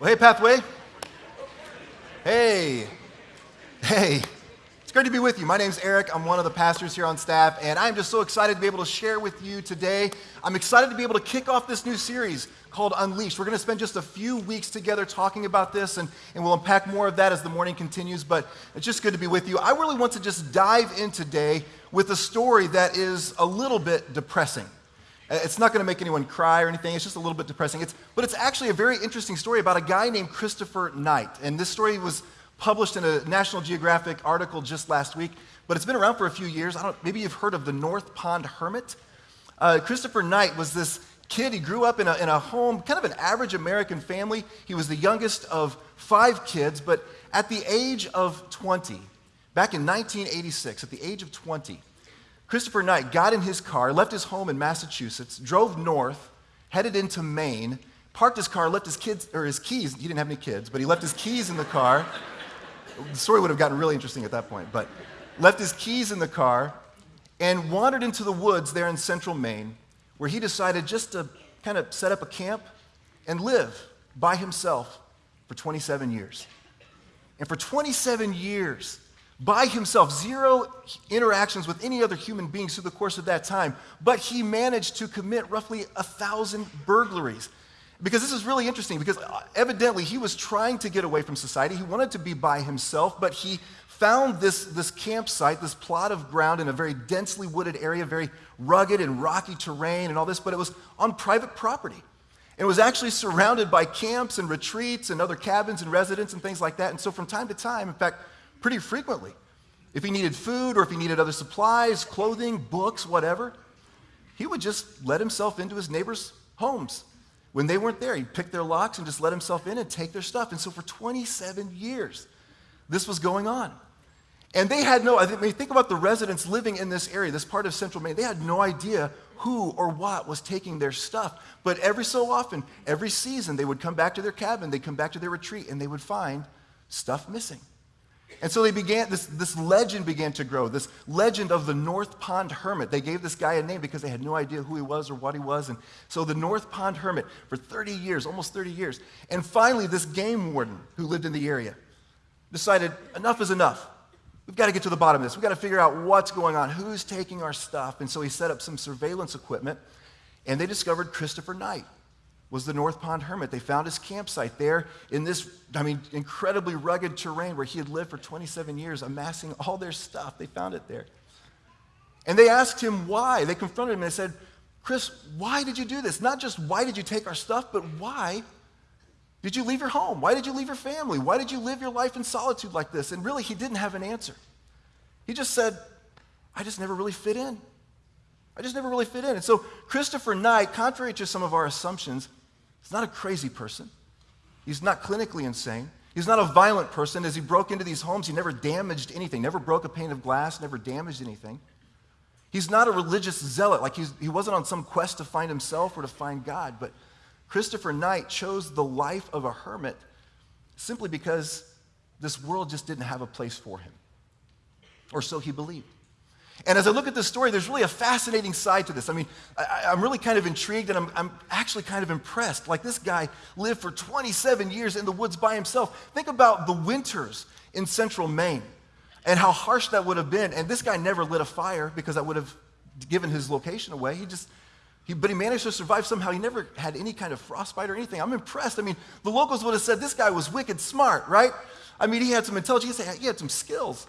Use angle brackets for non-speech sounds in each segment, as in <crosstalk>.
Well, hey, Pathway. Hey. Hey. It's great to be with you. My name's Eric. I'm one of the pastors here on staff, and I'm just so excited to be able to share with you today. I'm excited to be able to kick off this new series called Unleashed. We're going to spend just a few weeks together talking about this, and, and we'll unpack more of that as the morning continues, but it's just good to be with you. I really want to just dive in today with a story that is a little bit depressing. It's not going to make anyone cry or anything. It's just a little bit depressing. It's, but it's actually a very interesting story about a guy named Christopher Knight. And this story was published in a National Geographic article just last week, but it's been around for a few years. I don't, maybe you've heard of the North Pond Hermit. Uh, Christopher Knight was this kid. He grew up in a, in a home, kind of an average American family. He was the youngest of five kids, but at the age of 20, back in 1986, at the age of 20, Christopher Knight got in his car, left his home in Massachusetts, drove north, headed into Maine, parked his car, left his kids or his keys. He didn't have any kids, but he left his keys in the car. the story would have gotten really interesting at that point, but left his keys in the car and wandered into the woods there in central Maine, where he decided just to kind of set up a camp and live by himself for 27 years. And for 27 years, by himself, zero interactions with any other human beings through the course of that time, but he managed to commit roughly a thousand burglaries. Because this is really interesting, because uh, evidently he was trying to get away from society. He wanted to be by himself, but he found this, this campsite, this plot of ground in a very densely wooded area, very rugged and rocky terrain and all this, but it was on private property. And it was actually surrounded by camps and retreats and other cabins and residents and things like that. And so, from time to time, in fact, pretty frequently, if he needed food or if he needed other supplies, clothing, books, whatever, he would just let himself into his neighbors' homes. When they weren't there, he'd pick their locks and just let himself in and take their stuff. And so, for 27 years, this was going on. And they had no, I mean, think about the residents living in this area, this part of central Maine. They had no idea who or what was taking their stuff. But every so often, every season, they would come back to their cabin, they'd come back to their retreat, and they would find stuff missing. And so they began, this, this legend began to grow, this legend of the North Pond Hermit. They gave this guy a name because they had no idea who he was or what he was. And so the North Pond Hermit for 30 years, almost 30 years. And finally, this game warden who lived in the area decided enough is enough. We've got to get to the bottom of this. We've got to figure out what's going on, who's taking our stuff. And so he set up some surveillance equipment, and they discovered Christopher Knight was the North Pond Hermit. They found his campsite there in this, I mean, incredibly rugged terrain where he had lived for 27 years, amassing <laughs> all their stuff. They found it there. And they asked him why. They confronted him and they said, Chris, why did you do this? Not just why did you take our stuff, but why did you leave your home? Why did you leave your family? Why did you live your life in solitude like this? And really, he didn't have an answer. He just said, I just never really fit in. I just never really fit in. And so, Christopher Knight, contrary to some of our assumptions, He's not a crazy person. He's not clinically insane. He's not a violent person. As he broke into these homes, he never damaged anything, never broke a pane of glass, never damaged anything. He's not a religious zealot, like he wasn't on some quest to find himself or to find God. But Christopher Knight chose the life of a hermit simply because this world just didn't have a place for him. Or so he believed. And as I look at this story, there's really a fascinating side to this. I mean, I, am really kind of intrigued and I'm, I'm, actually kind of impressed. Like this guy lived for 27 years in the woods by himself. Think about the winters in central Maine and how harsh that would have been. And this guy never lit a fire because that would have given his location away. He just, he, but he managed to survive somehow. He never had any kind of frostbite or anything. I'm impressed. I mean, the locals would have said this guy was wicked smart, right? I mean, he had some intelligence, he had some skills.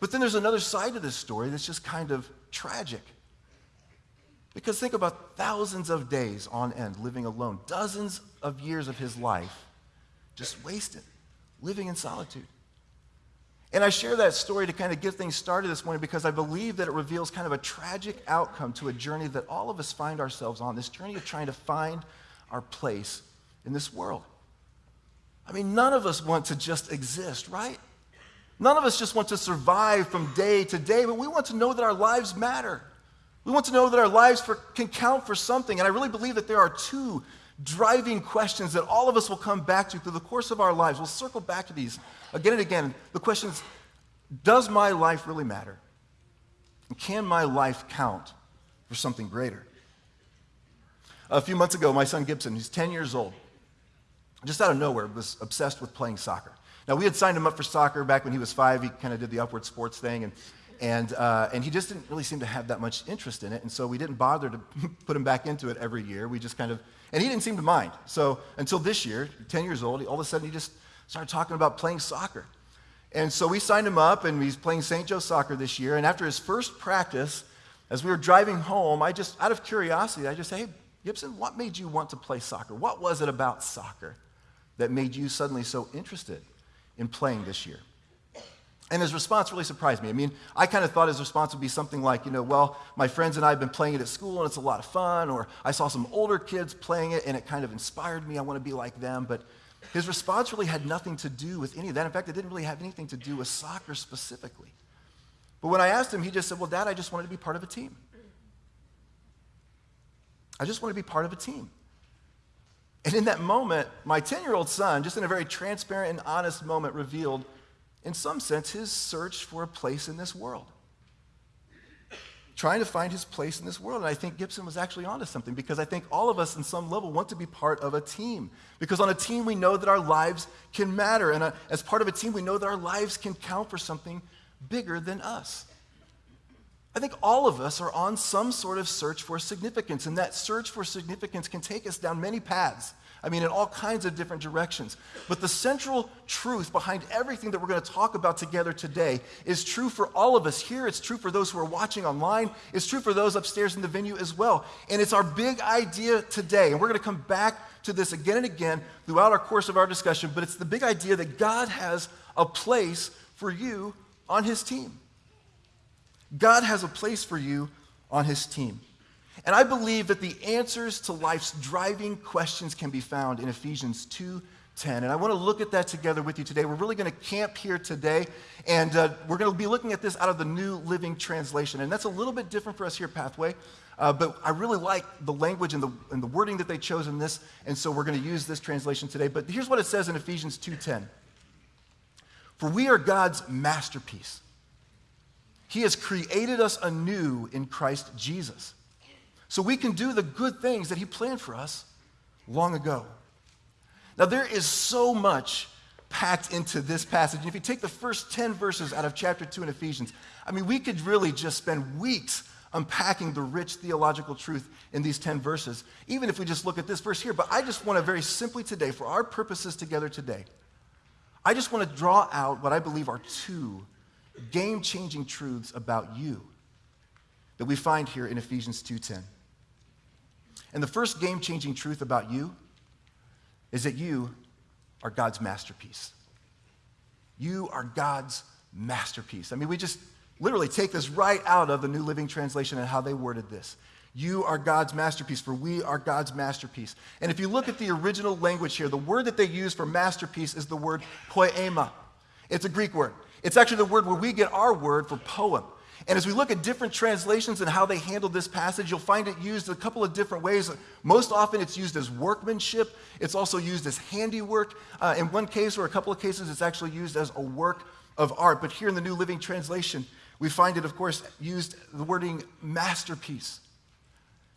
But then there's another side to this story that's just kind of tragic. Because think about thousands of days on end living alone, dozens of years of his life just wasted, living in solitude. And I share that story to kind of get things started this morning because I believe that it reveals kind of a tragic outcome to a journey that all of us find ourselves on this journey of trying to find our place in this world. I mean, none of us want to just exist, right? None of us just want to survive from day to day, but we want to know that our lives matter. We want to know that our lives for, can count for something. And I really believe that there are two driving questions that all of us will come back to through the course of our lives. We'll circle back to these again and again. The question is Does my life really matter? And can my life count for something greater? A few months ago, my son Gibson, he's 10 years old, just out of nowhere, was obsessed with playing soccer. Now, we had signed him up for soccer back when he was five. He kind of did the upward sports thing, and, and, uh, and he just didn't really seem to have that much interest in it. And so we didn't bother to <laughs> put him back into it every year. We just kind of, and he didn't seem to mind. So until this year, 10 years old, all of a sudden he just started talking about playing soccer. And so we signed him up, and he's playing St. Joe soccer this year. And after his first practice, as we were driving home, I just, out of curiosity, I just said, hey, Gibson, what made you want to play soccer? What was it about soccer that made you suddenly so interested in playing this year? And his response really surprised me. I mean, I kind of thought his response would be something like, you know, well, my friends and I have been playing it at school and it's a lot of fun, or I saw some older kids playing it and it kind of inspired me. I want to be like them. But his response really had nothing to do with any of that. In fact, it didn't really have anything to do with soccer specifically. But when I asked him, he just said, well, Dad, I just wanted to be part of a team. I just want to be part of a team. And in that moment, my 10 year old son, just in a very transparent and honest moment, revealed, in some sense, his search for a place in this world. Trying to find his place in this world. And I think Gibson was actually onto something because I think all of us, in some level, want to be part of a team. Because on a team, we know that our lives can matter. And uh, as part of a team, we know that our lives can count for something bigger than us. I think all of us are on some sort of search for significance, and that search for significance can take us down many paths. I mean, in all kinds of different directions. But the central truth behind everything that we're going to talk about together today is true for all of us here. It's true for those who are watching online. It's true for those upstairs in the venue as well. And it's our big idea today. And we're going to come back to this again and again throughout our course of our discussion. But it's the big idea that God has a place for you on His team. God has a place for you on his team. And I believe that the answers to life's driving questions can be found in Ephesians 2 10. And I want to look at that together with you today. We're really going to camp here today, and uh, we're going to be looking at this out of the New Living Translation. And that's a little bit different for us here at Pathway, uh, but I really like the language and the, and the wording that they chose in this, and so we're going to use this translation today. But here's what it says in Ephesians 2:10. For we are God's masterpiece. He has created us anew in Christ Jesus. So we can do the good things that He planned for us long ago. Now, there is so much packed into this passage. And if you take the first 10 verses out of chapter 2 in Ephesians, I mean, we could really just spend weeks unpacking the rich theological truth in these 10 verses, even if we just look at this verse here. But I just want to very simply today, for our purposes together today, I just want to draw out what I believe are two game changing truths about you that we find here in Ephesians 2:10. And the first game changing truth about you is that you are God's masterpiece. You are God's masterpiece. I mean, we just literally take this right out of the New Living Translation and how they worded this. You are God's masterpiece, for we are God's masterpiece. And if you look at the original language here, the word that they use for masterpiece is the word poema. It's a Greek word. It's actually the word where we get our word for poem. And as we look at different translations and how they handle this passage, you'll find it used a couple of different ways. Most often, it's used as workmanship. It's also used as handiwork. Uh, in one case or a couple of cases, it's actually used as a work of art. But here in the New Living Translation, we find it, of course, used the wording masterpiece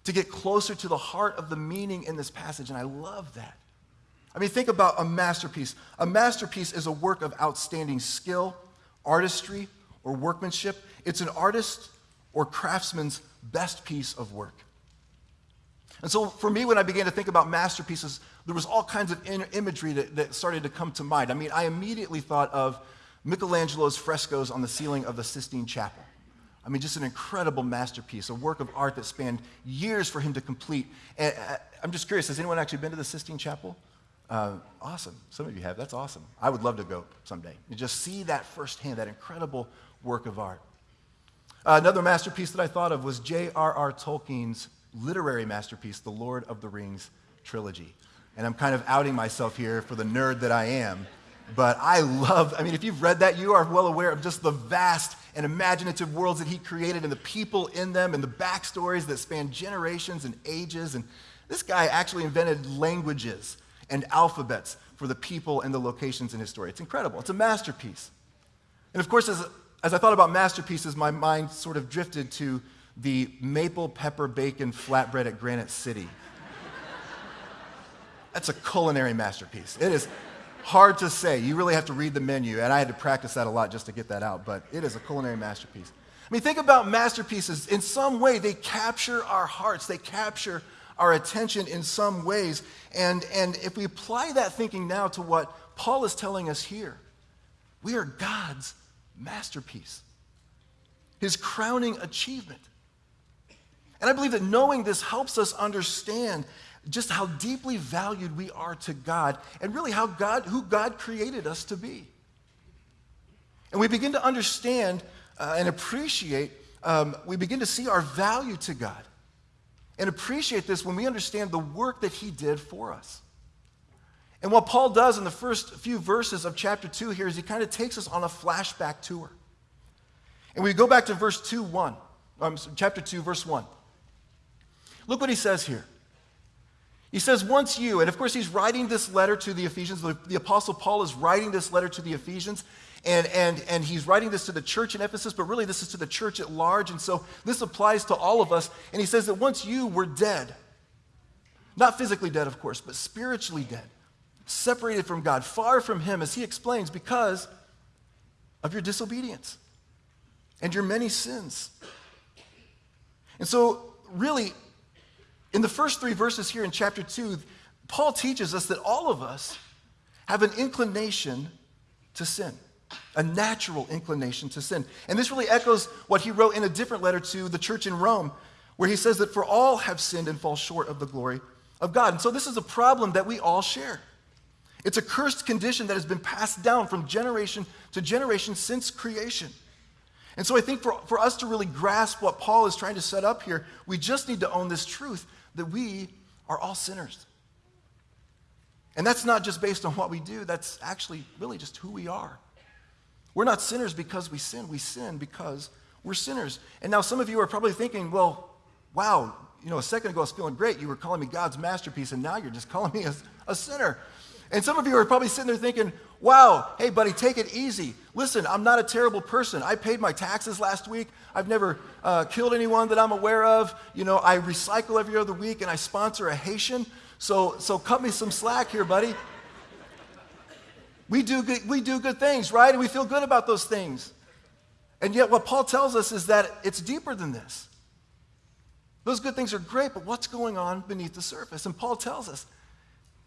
to get closer to the heart of the meaning in this passage. And I love that. I mean, think about a masterpiece. A masterpiece is a work of outstanding skill artistry, or workmanship. It's an artist or craftsman's best piece of work. And so for me, when I began to think about masterpieces, there was all kinds of imagery that, that started to come to mind. I mean, I immediately thought of Michelangelo's frescoes on the ceiling of the Sistine Chapel. I mean, just an incredible masterpiece, a work of art that spanned years for him to complete. And I'm just curious, has anyone actually been to the Sistine Chapel? Uh, awesome. Some of you have. That's awesome. I would love to go someday and just see that firsthand, that incredible work of art. Uh, another masterpiece that I thought of was J.R.R. Tolkien's literary masterpiece, The Lord of the Rings trilogy. And I'm kind of outing myself here for the nerd that I am. But I love, I mean, if you've read that, you are well aware of just the vast and imaginative worlds that he created and the people in them and the backstories that span generations and ages. And this guy actually invented languages and alphabets for the people and the locations in his story. It's incredible. It's a masterpiece. And of course, as, as I thought about masterpieces, my mind sort of drifted to the maple pepper bacon flatbread at Granite City. That's a culinary masterpiece. It is hard to say. You really have to read the menu, and I had to practice that a lot just to get that out, but it is a culinary masterpiece. I mean, think about masterpieces. In some way, they capture our hearts, they capture our attention in some ways. And, and if we apply that thinking now to what Paul is telling us here, we are God's masterpiece, his crowning achievement. And I believe that knowing this helps us understand just how deeply valued we are to God and really how God, who God created us to be. And we begin to understand uh, and appreciate, um, we begin to see our value to God and appreciate this when we understand the work that He did for us. And what Paul does in the first few verses of chapter 2 here is he kind of takes us on a flashback tour. And we go back to verse 2 1, um, chapter 2, verse 1. Look what he says here. He says, Once you, and of course, he's writing this letter to the Ephesians. The, the, Apostle Paul is writing this letter to the Ephesians, and, and, and he's writing this to the church in Ephesus, but really, this is to the church at large. And so, this applies to all of us. And he says that once you were dead, not physically dead, of course, but spiritually dead, separated from God, far from Him, as he explains, because of your disobedience and your many sins. And so, really, in the first three verses here in chapter 2, Paul teaches us that all of us have an inclination to sin, a natural inclination to sin. And this really echoes what he wrote in a different letter to the church in Rome, where he says that for all have sinned and fall short of the glory of God. And so this is a problem that we all share. It's a cursed condition that has been passed down from generation to generation since creation. And so I think for, for us to really grasp what Paul is trying to set up here, we just need to own this truth that we are all sinners. And that's not just based on what we do, that's actually really just who we are. We're not sinners because we sin, we sin because we're sinners. And now some of you are probably thinking, well, wow, you know, a second ago I was feeling great. You were calling me God's masterpiece, and now you're just <laughs> calling me a, a sinner. And some of you are probably sitting there thinking, wow, hey, buddy, take it easy. Listen, I'm not a terrible person. I paid my taxes last week. I've never uh, killed anyone that I'm aware of. You know, I recycle every other week and I sponsor a Haitian. So, so cut me some slack here, buddy. We do, good, we do good things, right? And we feel good about those things. And yet, what Paul tells us is that it's deeper than this. Those good things are great, but what's going on beneath the surface? And Paul tells us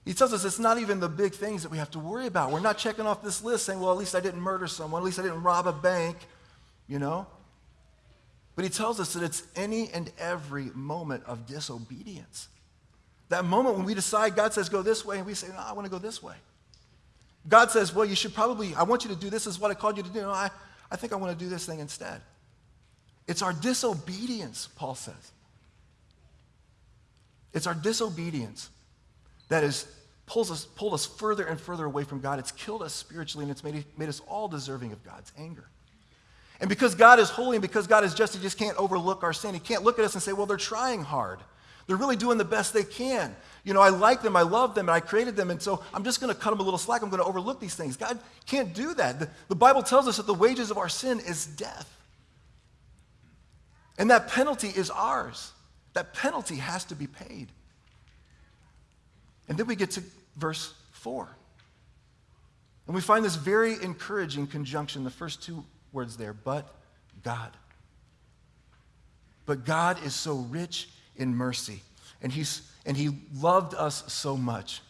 he tells us it's not even the big things that we have to worry about. We're not checking off this list saying, well, at least I didn't murder someone, at least I didn't rob a bank, you know? But he tells us that it's any and every moment of disobedience. That moment when we decide, God says, go this way, and we say, no, I want to go this way. God says, well, you should probably, I want you to do this, this is what I called you to do. No, I, I think I want to do this thing instead. It's our disobedience, Paul says. It's our disobedience that has pulls us, pulled us further and further away from God. It's killed us spiritually, and it's made, made us all deserving of God's anger. And because God is holy and because God is just, He just can't overlook our sin. He can't look at us and say, well, they're trying hard. They're really doing the best they can. You know, I like them, I love them, and I created them, and so I'm just going to cut them a little slack. I'm going to overlook these things. God can't do that. The, the Bible tells us that the wages of our sin is death. And that penalty is ours. That penalty has to be paid. And then we get to verse 4. And we find this very encouraging conjunction, the first two words there, but God. But God is so rich in mercy, and, he's, and he loved us so much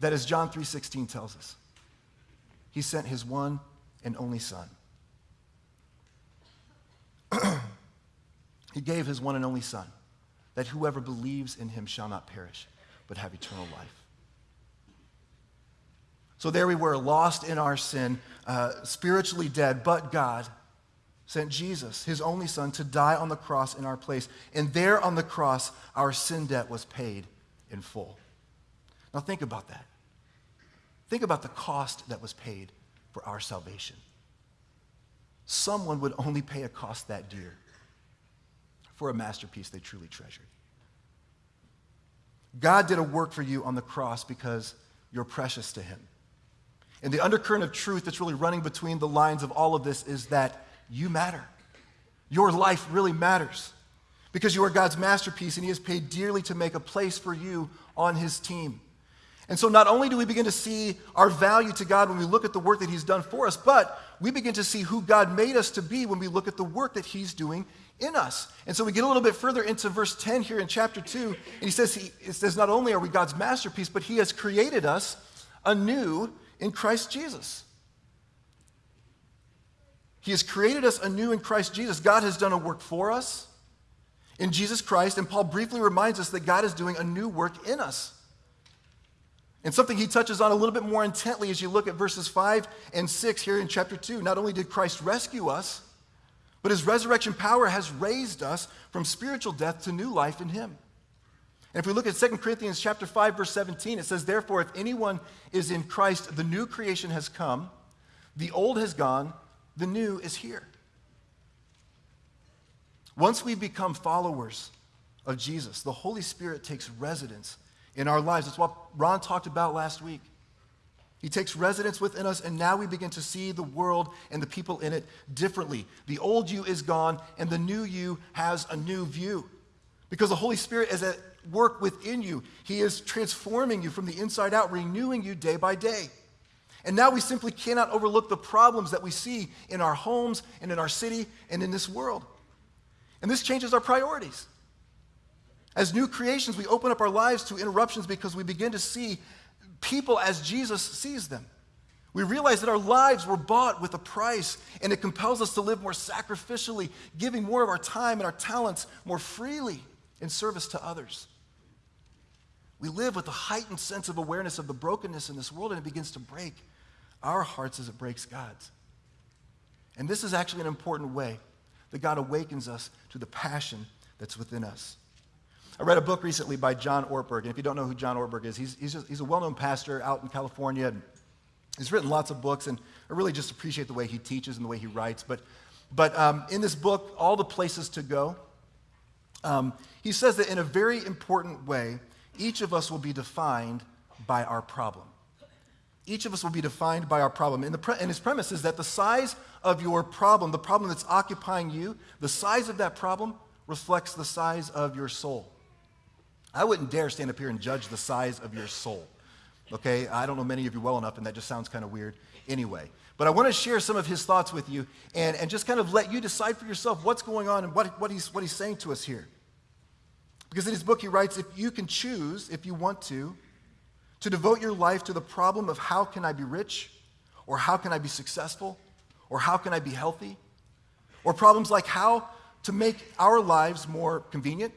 that as John 3:16 tells us, he sent his one and only son. <clears throat> he gave his one and only son that whoever believes in him shall not perish but have eternal life. So there we were, lost in our sin, uh, spiritually dead, but God sent Jesus, his only son, to die on the cross in our place. And there on the cross, our sin debt was paid in full. Now think about that. Think about the cost that was paid for our salvation. Someone would only pay a cost that dear for a masterpiece they truly treasured. God did a work for you on the cross because you're precious to Him. And the undercurrent of truth that's really running between the lines of all of this is that you matter. Your life really matters because you are God's masterpiece and He has paid dearly to make a place for you on his team. And so not only do we begin to see our value to God when we look at the work that he's done for us, but we begin to see who God made us to be when we look at the work that he's doing in us. And so we get a little bit further into verse 10 here in chapter 2, and he says, he, it says, not only are we God's masterpiece, but he has created us anew in Christ Jesus. He has created us anew in Christ Jesus. God has done a work for us in Jesus Christ, and Paul briefly reminds us that God is doing a new work in us. And something he touches on a little bit more intently as you look at verses 5 and 6 here in chapter 2. Not only did Christ rescue us, but his resurrection power has raised us from spiritual death to new life in him. And if we look at 2 Corinthians chapter 5 verse 17, it says therefore if anyone is in Christ, the new creation has come, the old has gone, the new is here. Once we become followers of Jesus, the Holy Spirit takes residence in our lives. That's what Ron talked about last week. He takes residence within us, and now we begin to see the world and the people in it differently. The old you is gone, and the new you has a new view. Because the Holy Spirit is at work within you. He is transforming you from the inside out, renewing you day by day. And now we simply cannot overlook the problems that we see in our homes and in our city and in this world. And this changes our priorities. As new creations, we open up our lives to interruptions because we begin to see people as Jesus sees them. We realize that our lives were bought with a price, and it compels us to live more sacrificially, giving more of our time and our talents more freely in service to others. We live with a heightened sense of awareness of the brokenness in this world, and it begins to break our hearts as it breaks God's. And this is actually an important way that God awakens us to the passion that's within us. I read a book recently by John Ortberg, and if you don't know who John Ortberg is, he's, he's, just, he's a well known pastor out in California. And he's written lots of books, and I really just appreciate the way he teaches and the way he writes. But, but um, in this book, All the Places to Go, um, he says that in a very important way, each of us will be defined by our problem. Each of us will be defined by our problem. And, pre- and his premise is that the size of your problem, the problem that's occupying you, the size of that problem reflects the size of your soul. I wouldn't dare stand up here and judge the size of your soul. Okay? I don't know many of you well enough, and that just sounds kind of weird anyway. But I want to share some of his thoughts with you and, and just kind of let you decide for yourself what's going on and what, what, he's, what he's saying to us here. Because in his book, he writes if you can choose, if you want to, to devote your life to the problem of how can I be rich, or how can I be successful, or how can I be healthy, or problems like how to make our lives more convenient,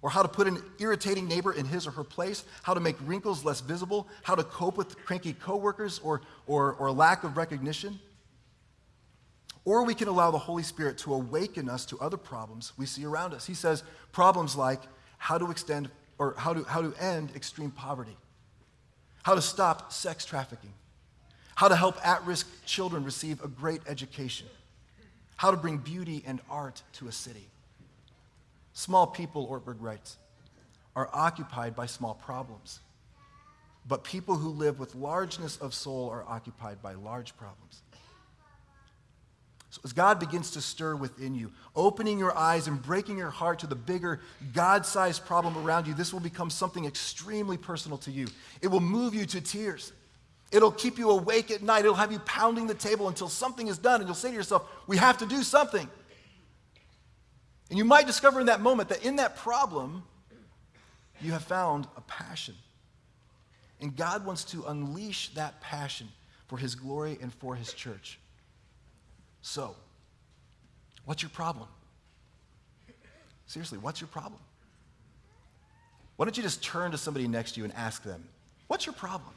or how to put an irritating neighbor in his or her place, how to make wrinkles less visible, how to cope with cranky coworkers or, or, or lack of recognition. Or we can allow the Holy Spirit to awaken us to other problems we see around us. He says problems like how to extend or how to, how to end extreme poverty, how to stop sex trafficking, how to help at risk children receive a great education, how to bring beauty and art to a city. Small people, Ortberg writes, are occupied by small problems. But people who live with largeness of soul are occupied by large problems. As God begins to stir within you, opening your eyes and breaking your heart to the bigger, God sized problem around you, this will become something extremely personal to you. It will move you to tears. It'll keep you awake at night. It'll have you pounding the table until something is done, and you'll say to yourself, We have to do something. And you might discover in that moment that in that problem, you have found a passion. And God wants to unleash that passion for His glory and for His church. So, what's your problem? Seriously, what's your problem? Why don't you just turn to somebody next to you and ask them, What's your problem?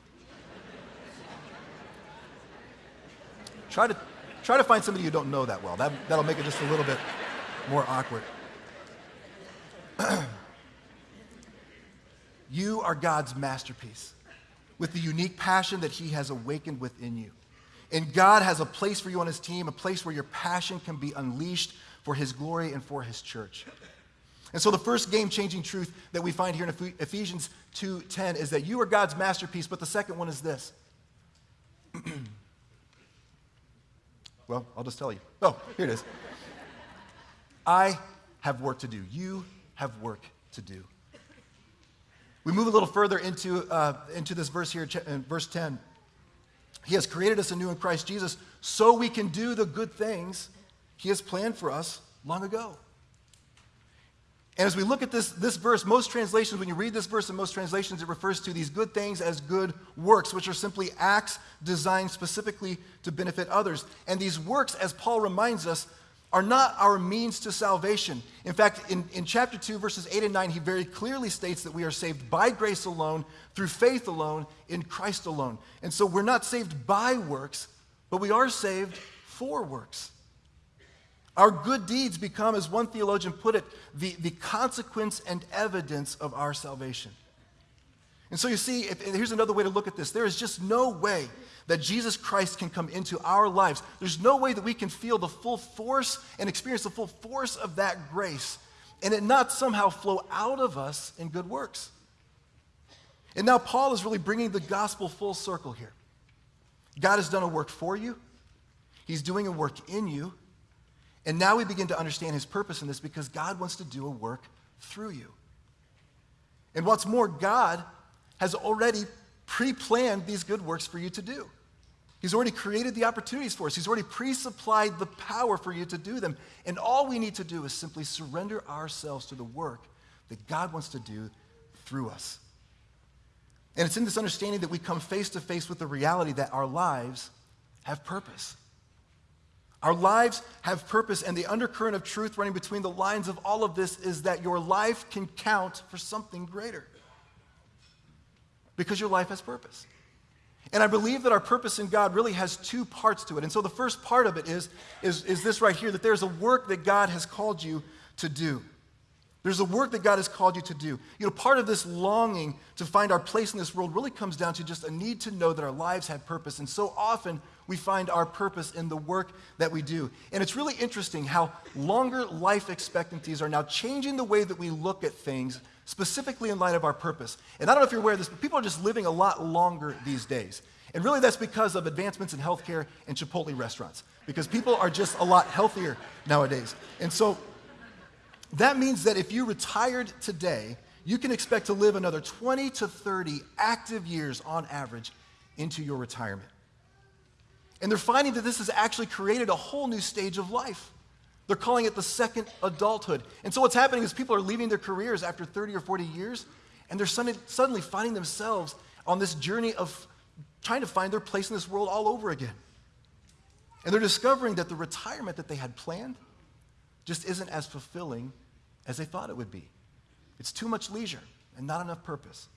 try, to, try to find somebody you don't know that well. That, that'll make it just a little bit more awkward. <clears throat> you are God's masterpiece with the unique passion that He has awakened within you. And God has a place for you on His team, a place where your passion can be unleashed for His glory and for His church. And so the first game-changing truth that we find here in Ephesians 2:10 is that you are God's masterpiece, but the second one is this. <clears throat> well, I'll just tell you. Oh, here it is. I have work to do. You have work to do. We move a little further into, uh, into this verse here, in verse 10. He has created us anew in Christ Jesus so we can do the good things He has planned for us long ago. And as we look at this, this verse, most translations, when you read this verse in most translations, it refers to these good things as good works, which are simply acts designed specifically to benefit others. And these works, as Paul reminds us, are not our means to salvation. In fact, in, in chapter 2, verses 8 and 9, he very clearly states that we are saved by grace alone, through faith alone, in Christ alone. And so we're not saved by works, but we are saved for works. Our good deeds become, as one theologian put it, the, the consequence and evidence of our salvation. And so you see, if, here's another way to look at this there is just no way that Jesus Christ can come into our lives. There's no way that we can feel the full force and experience the full force of that grace and it not somehow flow out of us in good works. And now Paul is really bringing the gospel full circle here. God has done a work for you, He's doing a work in you. And now we begin to understand His purpose in this because God wants to do a work through you. And what's more, God has already pre planned these good works for you to do. He's already created the opportunities for us. He's already pre supplied the power for you to do them. And all we need to do is simply surrender ourselves to the work that God wants to do through us. And it's in this understanding that we come face to face with the reality that our lives have purpose. Our lives have purpose, and the undercurrent of truth running between the lines of all of this is that your life can count for something greater because your life has purpose. And I believe that our purpose in God really has two parts to it. And so the first part of it is, is, is this right here that there's a work that God has called you to do. There's a work that God has called you to do. You know, part of this longing to find our place in this world really comes down to just a need to know that our lives have purpose. And so often we find our purpose in the work that we do. And it's really interesting how longer life expectancies are now changing the way that we look at things specifically in light of our purpose. And I don't know if you're aware of this, but people are just living a lot longer these days. And really, that's because of advancements in healthcare and Chipotle restaurants, because people are just a lot healthier nowadays. And so that means that if you retired today, you can expect to live another 20 to 30 active years on average into your retirement. And they're finding that this has actually created a whole new stage of life. They're calling it the second adulthood. And so what's happening is people are leaving their careers after 30 or 40 years, and they're suddenly finding themselves on this journey of trying to find their place in this world all over again. And they're discovering that the retirement that they had planned just isn't as fulfilling as they thought it would be. It's too much leisure and not enough purpose.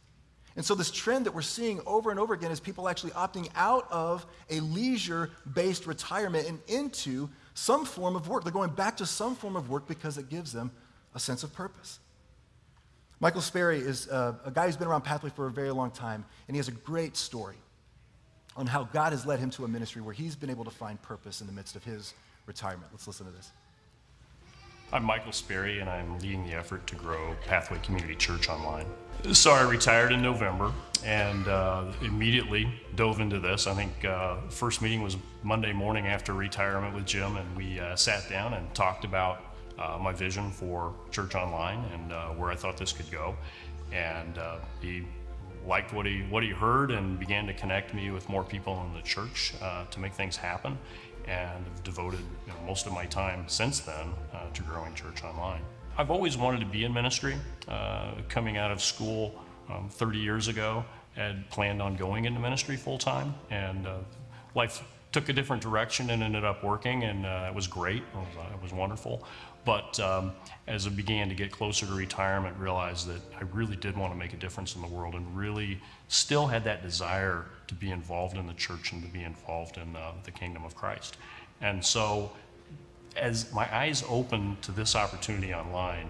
And so, this trend that we're seeing over and over again is people actually opting out of a leisure based retirement and into some form of work. They're going back to some form of work because it gives them a sense of purpose. Michael Sperry is uh, a guy who's been around Pathway for a very long time, and he has a great story on how God has led him to a ministry where he's been able to find purpose in the midst of his retirement. Let's listen to this. I'm Michael Sperry, and I'm leading the effort to grow Pathway Community Church online. So I retired in November and uh, immediately dove into this. I think uh, first meeting was Monday morning after retirement with Jim, and we uh, sat down and talked about uh, my vision for Church Online and uh, where I thought this could go. And uh, he liked what he what he heard and began to connect me with more people in the church to make things happen and have devoted you know, most of my time since then uh, to growing church online. I've always wanted to be in ministry. Uh, coming out of school um, 30 years ago, had planned on going into ministry full time, and uh, life took a different direction and ended up working, and uh, it was great. It was, uh, it was wonderful. But um, as I began to get closer to retirement, realized that I really did want to make a difference in the world and really still had that desire to be involved in the church and to be involved in uh, the kingdom of Christ. And so, as my eyes opened to this opportunity online,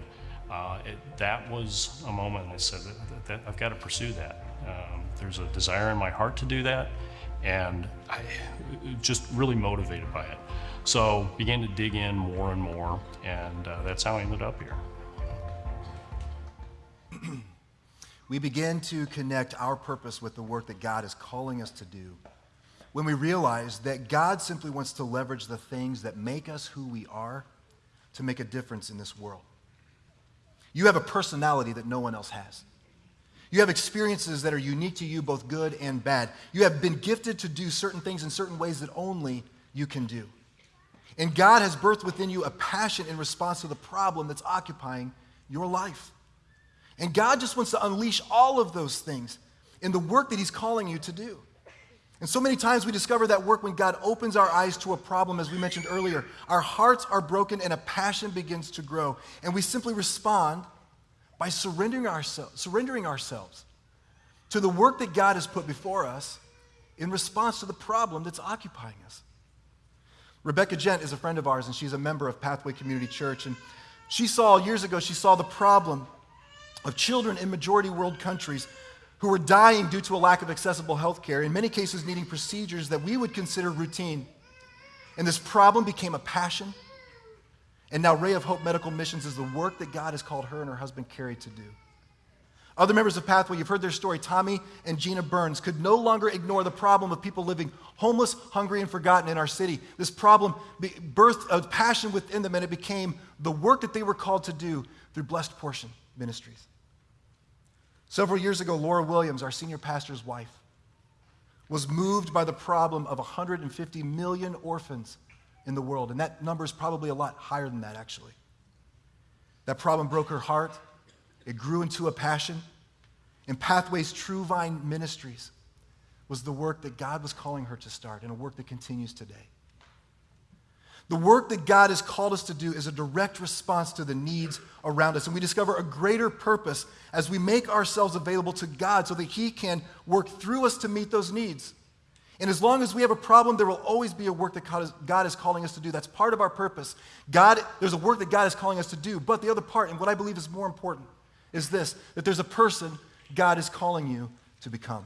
uh, it, that was a moment I said that, that I've got to pursue that. Um, there's a desire in my heart to do that, and I just really motivated by it. So began to dig in more and more, and uh, that's how I ended up here. We begin to connect our purpose with the work that God is calling us to do when we realize that God simply wants to leverage the things that make us who we are to make a difference in this world. You have a personality that no one else has. You have experiences that are unique to you, both good and bad. You have been gifted to do certain things in certain ways that only you can do. And God has birthed within you a passion in response to the problem that's occupying your life. And God just wants to unleash all of those things in the work that He's calling you to do. And so many times we discover that work when God opens our eyes to a problem, as we mentioned earlier. Our hearts are broken and a passion begins to grow. And we simply respond by surrendering, ourselves, surrendering ourselves to the work that God has put before us in response to the problem that's occupying us. Rebecca Gent is a friend of ours, and she's a member of Pathway Community Church. And she saw, years ago, she saw the problem of children in majority world countries who were dying due to a lack of accessible health care, in many cases needing procedures that we would consider routine. And this problem became a passion. And now Ray of Hope Medical Missions is the work that God has called her and her husband Carrie to do. Other members of Pathway, you've heard their story. Tommy and Gina Burns could no longer ignore the problem of people living homeless, hungry, and forgotten in our city. This problem birthed a passion within them, and it became the work that they were called to do through Blessed Portion Ministries. Several years ago, Laura Williams, our senior pastor's wife, was moved by the problem of 150 million orphans in the world. And that number is probably a lot higher than that, actually. That problem broke her heart. It grew into a passion. And Pathways True Vine Ministries was the work that God was calling her to start, and a work that continues today. The work that God has called us to do is a direct response to the needs around us. And we discover a greater purpose as we make ourselves available to God so that He can work through us to meet those needs. And as long as we have a problem, there will always be a work that God is, calling us to do. That's part of our purpose. God, there's a work that God is calling us to do. But the other part, and what I believe is more important, is this that there's a person God is calling you to become.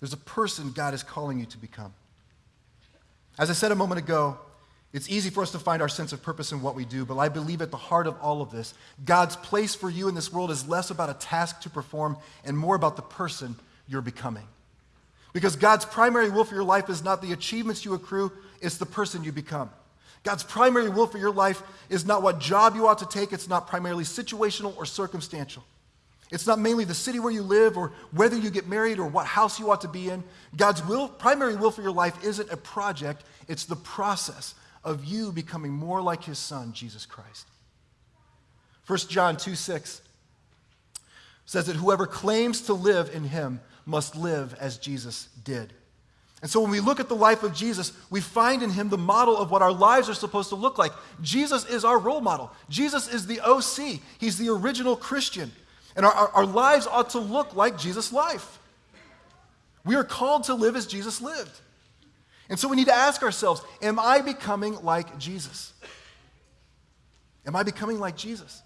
There's a person God is calling you to become. As I said a moment ago, it's easy for us to find our sense of purpose in what we do, but I believe at the heart of all of this, God's place for you in this world is less about a task to perform and more about the person you're becoming. Because God's primary will for your life is not the achievements you accrue, it's the person you become. God's primary will for your life is not what job you ought to take, it's not primarily situational or circumstantial. It's not mainly the city where you live or whether you get married or what house you ought to be in. God's will, primary will for your life isn't a project, it's the process of you becoming more like his son, Jesus Christ. 1 John 2 6 says that whoever claims to live in him must live as Jesus did. And so when we look at the life of Jesus, we find in him the model of what our lives are supposed to look like. Jesus is our role model. Jesus is the OC. He's the original Christian. And our, our, our lives ought to look like Jesus' life. We are called to live as Jesus lived. And so we need to ask ourselves Am I becoming like Jesus? Am I becoming like Jesus?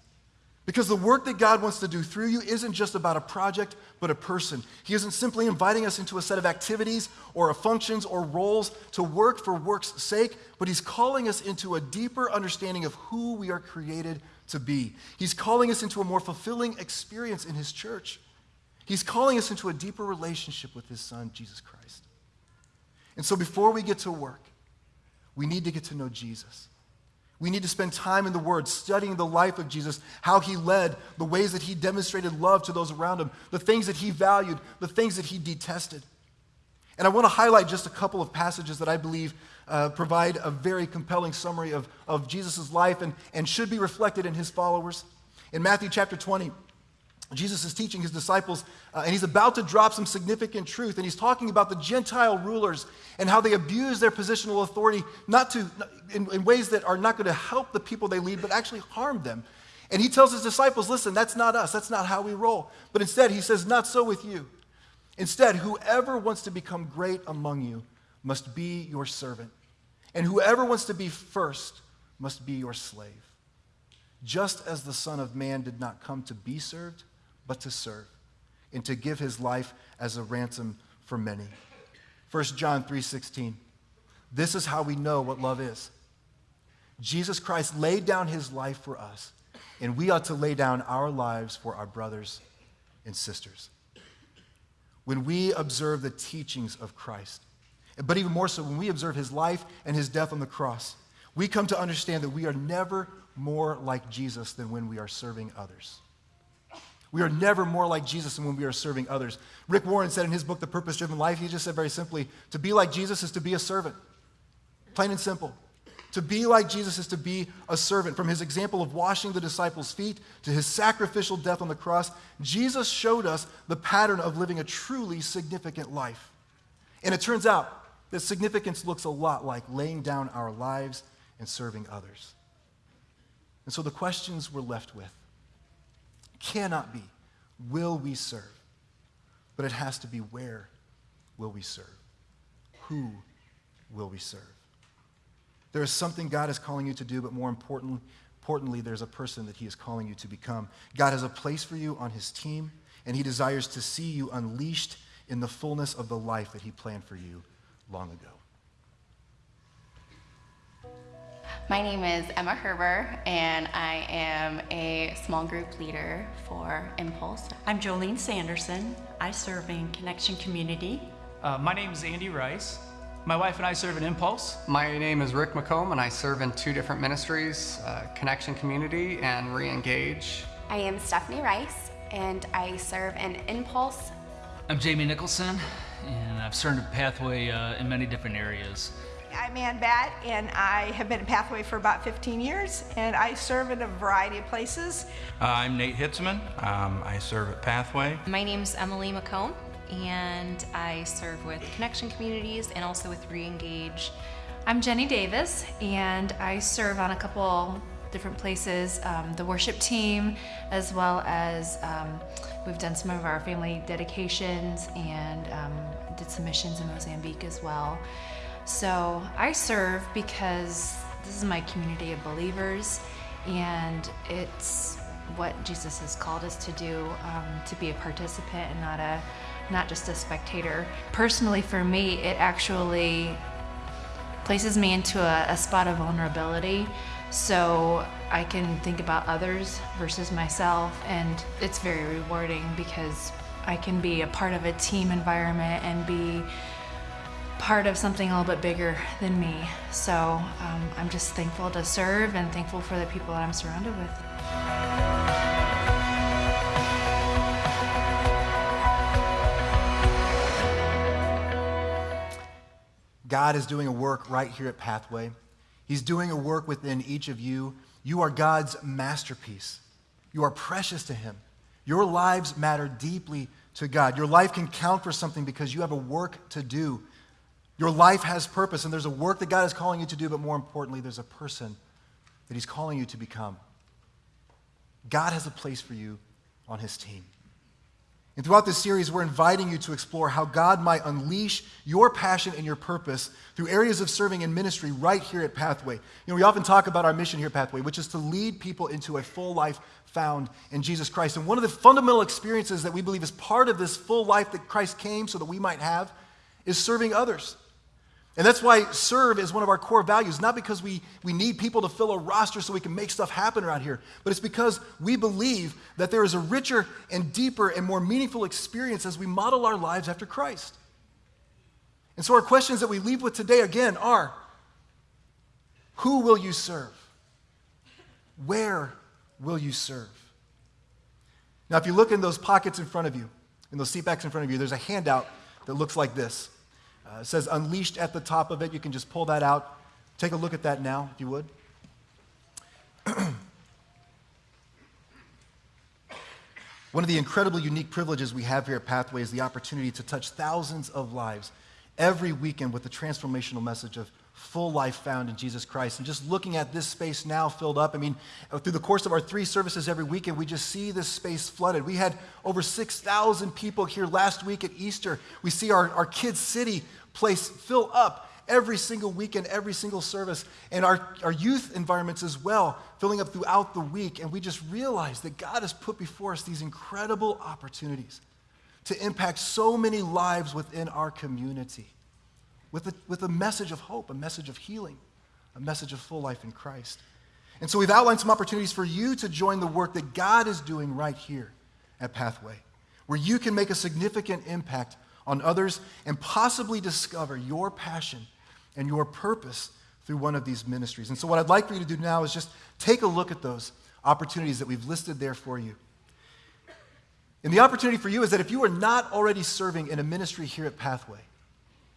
Because the work that God wants to do through you isn't just about a project, but a person. He isn't simply inviting us into a set of activities or functions or roles to work for work's sake, but He's calling us into a deeper understanding of who we are created to be. He's calling us into a more fulfilling experience in His church. He's calling us into a deeper relationship with His Son, Jesus Christ. And so before we get to work, we need to get to know Jesus. We need to spend time in the Word, studying the life of Jesus, how he led, the ways that he demonstrated love to those around him, the things that he valued, the things that he detested. And I want to highlight just a couple of passages that I believe uh, provide a very compelling summary of, of Jesus' life and, and should be reflected in his followers. In Matthew chapter 20, Jesus is teaching his disciples, uh, and he's about to drop some significant truth, and he's talking about the Gentile rulers and how they abuse their positional authority, not to in, in ways that are not going to help the people they lead, but actually harm them. And he tells his disciples, "Listen, that's not us. That's not how we roll." But instead, he says, "Not so with you. Instead, whoever wants to become great among you must be your servant, and whoever wants to be first must be your slave. Just as the Son of Man did not come to be served, but to serve, and to give his life as a ransom for many. 1 John 3:16. This is how we know what love is. Jesus Christ laid down his life for us, and we ought to lay down our lives for our brothers and sisters. When we observe the teachings of Christ, but even more so when we observe his life and his death on the cross, we come to understand that we are never more like Jesus than when we are serving others. We are never more like Jesus than when we are serving others. Rick Warren said in his book, The Purpose Driven Life, he just said very simply to be like Jesus is to be a servant. Plain and simple. To be like Jesus is to be a servant. From his example of washing the disciples' feet to his sacrificial death on the cross, Jesus showed us the pattern of living a truly significant life. And it turns out that significance looks a lot like laying down our lives and serving others. And so the questions we're left with cannot be, will we serve? But it has to be, where will we serve? Who will we serve? There is something God is calling you to do, but more important, importantly, there's a person that He is calling you to become. God has a place for you on His team, and He desires to see you unleashed in the fullness of the life that He planned for you long ago. My name is Emma Herber, and I am a small group leader for Impulse. I'm Jolene Sanderson. I serve in Connection Community. Uh, my name is Andy Rice. My wife and I serve in Impulse. My name is Rick McComb, and I serve in two different ministries uh, Connection Community and Reengage. I am Stephanie Rice, and I serve in Impulse. I'm Jamie Nicholson, and I've served at Pathway uh, in many different areas. I'm Ann Bat, and I have been at Pathway for about 15 years, and I serve in a variety of places. Uh, I'm Nate Hitzman. Um, I serve at Pathway. My name's Emily McComb and I serve with Connection Communities and also with Reengage. I'm Jenny Davis, and I serve on a couple different places um, the worship team, as well as um, we've done some of our family dedications and um, did some missions in Mozambique as well. So I serve because this is my community of believers, and it's what Jesus has called us to do um, to be a participant and not a not just a spectator. Personally, for me, it actually places me into a, a spot of vulnerability so I can think about others versus myself, and it's very rewarding because I can be a part of a team environment and be part of something a little bit bigger than me. So um, I'm just thankful to serve and thankful for the people that I'm surrounded with. God is doing a work right here at Pathway. He's doing a work within each of you. You are God's masterpiece. You are precious to Him. Your lives matter deeply to God. Your life can count for something because you have a work to do. Your life has purpose, and there's a work that God is calling you to do, but more importantly, there's a person that He's calling you to become. God has a place for you on His team. And throughout this series, we're inviting you to explore how God might unleash your passion and your purpose through areas of serving and ministry right here at Pathway. You know, we often talk about our mission here at Pathway, which is to lead people into a full life found in Jesus Christ. And one of the fundamental experiences that we believe is part of this full life that Christ came so that we might have is serving others. And that's why serve is one of our core values, not because we, we need people to fill a roster so we can make stuff happen around here, but it's because we believe that there is a richer and deeper and more meaningful experience as we model our lives after Christ. And so our questions that we leave with today again are Who will you serve? Where will you serve? Now, if you look in those pockets in front of you, in those seat backs in front of you, there's a handout that looks like this. Uh, says unleashed at the top of it. You can just pull that out. Take a look at that now, if you would. <clears throat> One of the incredibly unique privileges we have here at Pathway is the opportunity to touch thousands of lives every weekend with the transformational message of full life found in Jesus Christ. And just looking at this space now filled up, I mean, through the course of our three services every weekend, we just see this space flooded. We had over 6,000 people here last week at Easter. We see our, our Kids City place fill up every single weekend, every single service, and our, our youth environments as well, filling up throughout the week. And we just realize that God has put before us these incredible opportunities to impact so many lives within our community with a, with a message of hope, a message of healing, a message of full life in Christ. And so we've outlined some opportunities for you to join the work that God is doing right here at Pathway, where you can make a significant impact on others and possibly discover your passion and your purpose through one of these ministries. And so, what I'd like for you to do now is just take a look at those opportunities that we've listed there for you. And the opportunity for you is that if you are not already serving in a ministry here at Pathway,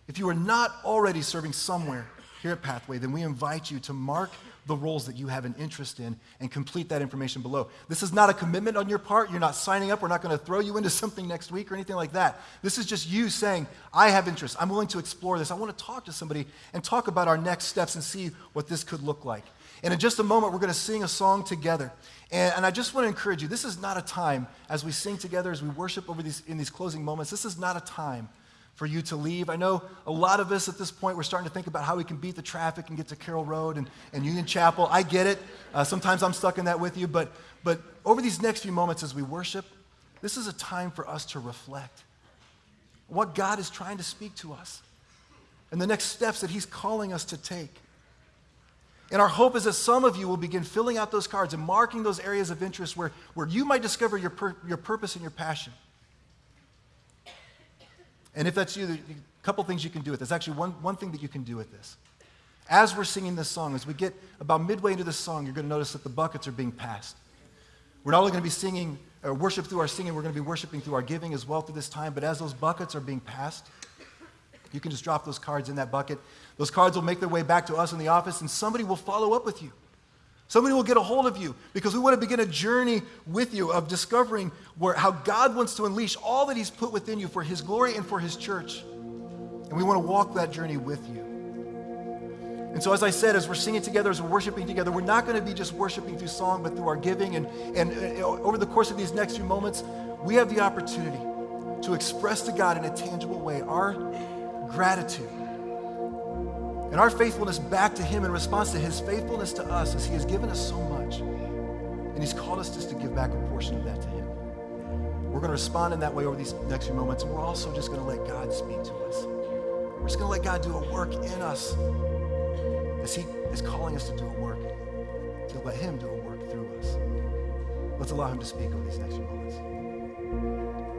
if you are not already serving somewhere here at Pathway, then we invite you to mark the roles that you have an interest in and complete that information below. This is not a commitment on your part. You're not signing up. We're not going to throw you into <laughs> something next week or anything like that. This is just you saying, I have interest. I'm willing to explore this. I want to talk to somebody and talk about our next steps and see what this could look like. And in just a moment, we're going to sing a song together. And, and, I just want to encourage you this is not a time, as we sing together, as we worship over these, in these closing moments, this is not a time for you to leave. I know a lot of us at this point, we're starting to think about how we can beat the traffic and get to Carroll Road and, and Union Chapel. I get it. Uh, sometimes I'm stuck in that with you. But, but over these next few moments as we worship, this is a time for us to reflect what God is trying to speak to us and the next steps that He's calling us to take. And our hope is that some of you will begin filling out those cards and marking those areas of interest where, where you might discover your, pur- your purpose and your passion. And if that's you, a couple things you can do with this. Actually, one, one thing that you can do with this. As we're singing this song, as we get about midway into this song, you're going to notice that the buckets are being passed. We're not only going to be singing, or uh, worship through our singing, we're going to be worshiping through our giving as well through this time. But as those buckets are being passed, you can just drop those cards in that bucket. Those cards will make their way back to us in the office, and somebody will follow up with you. Somebody will get a hold of you because we want to begin a journey with you of discovering where, how God wants to unleash all that He's put within you for His glory and for His church. And we want to walk that journey with you. And so, as I said, as we're singing together, as we're worshiping together, we're not going to be just worshiping through song, but through our giving. And, and uh, over the course of these next few moments, we have the opportunity to express to God in a tangible way our gratitude and our faithfulness back to Him in response to His faithfulness to us as He has given us so much. And He's called us just to give back a portion of that to Him. We're going to respond in that way over these next few moments, and we're also just going to let God speak to us. We're just going to let God do a work in us as He is calling us to do a work, to let Him do a work through us. Let's allow Him to speak over these next few moments.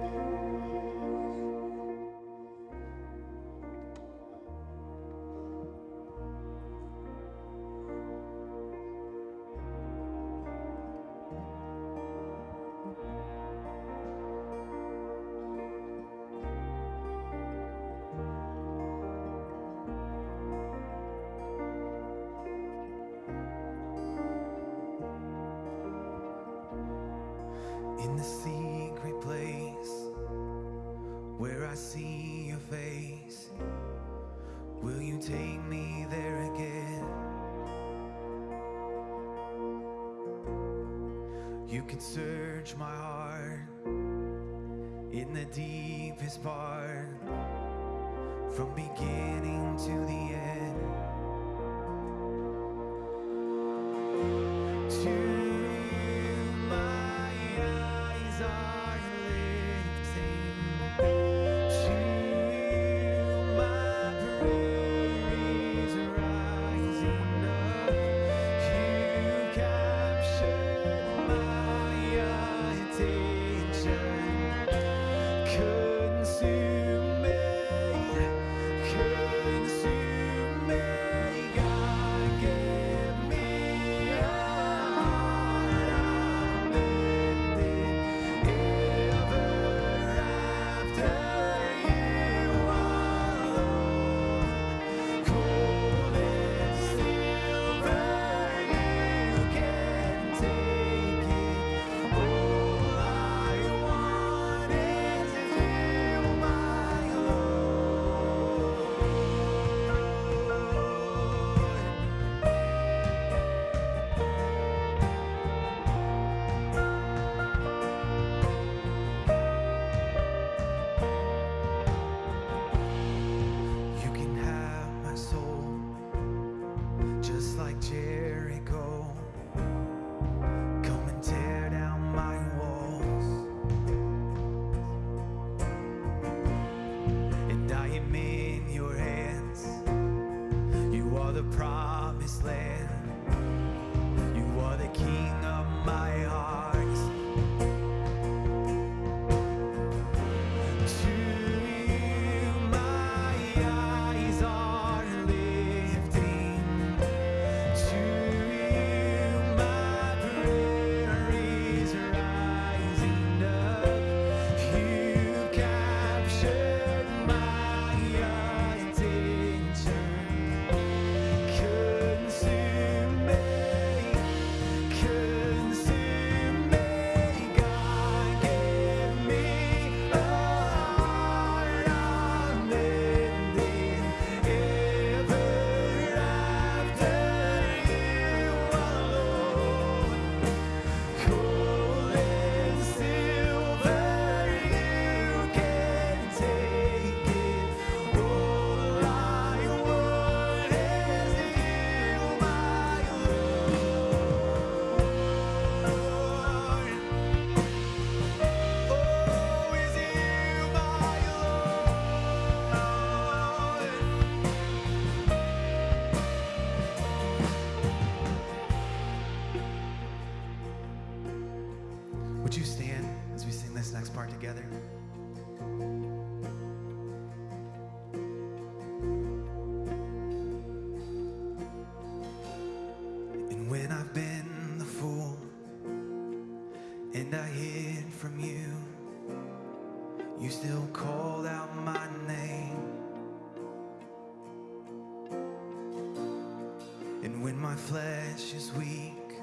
And when my flesh is weak,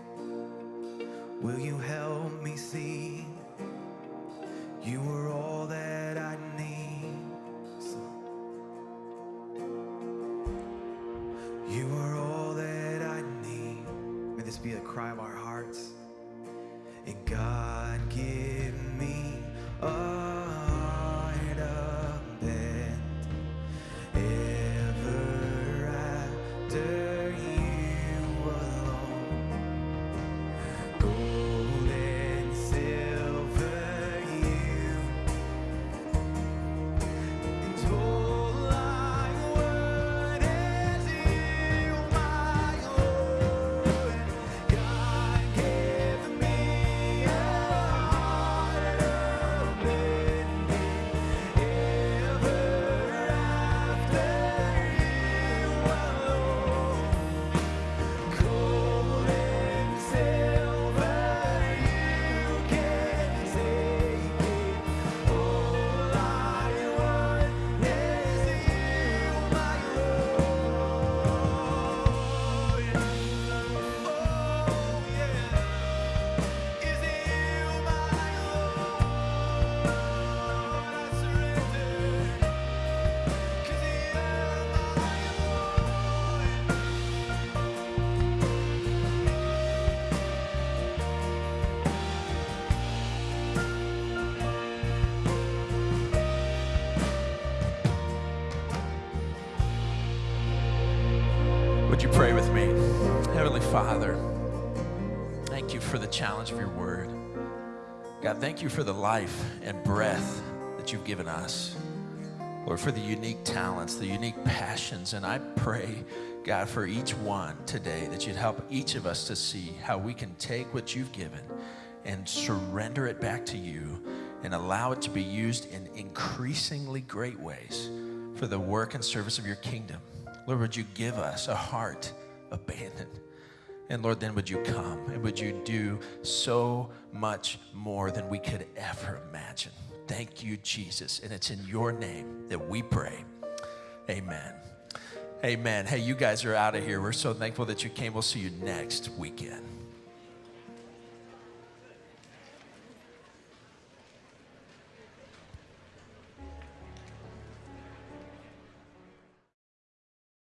will you help me see? You are all that I You pray with me? Heavenly Father, thank you for the challenge of your word. God, thank you for the life and breath that you've given us. Lord, for the unique talents, the unique passions. And I pray, God, for each one today that you'd help each of us to see how we can take what you've given and surrender it back to you and allow it to be used in increasingly great ways for the work and service of your kingdom. Lord, would you give us a heart abandoned? And Lord, then would you come and would you do so much more than we could ever imagine? Thank you, Jesus. And it's in your name that we pray. Amen. Amen. Hey, you guys are out of here. We're so thankful that you came. We'll see you next weekend.